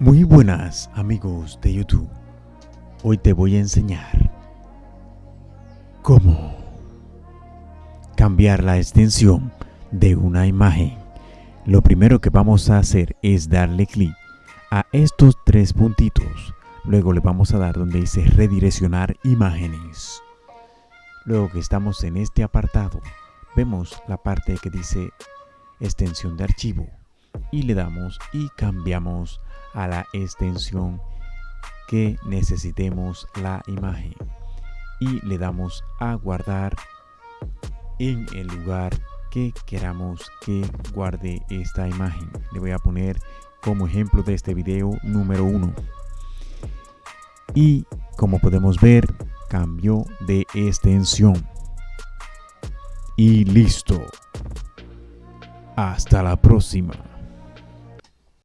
Muy buenas amigos de YouTube. Hoy te voy a enseñar cómo cambiar la extensión de una imagen. Lo primero que vamos a hacer es darle clic a estos tres puntitos. Luego le vamos a dar donde dice redireccionar imágenes. Luego que estamos en este apartado, vemos la parte que dice extensión de archivo y le damos y cambiamos a la extensión que necesitemos la imagen. Y le damos a guardar en el lugar que queramos que guarde esta imagen. Le voy a poner como ejemplo de este video número uno. Y como podemos ver cambio de extensión. Y listo. Hasta la próxima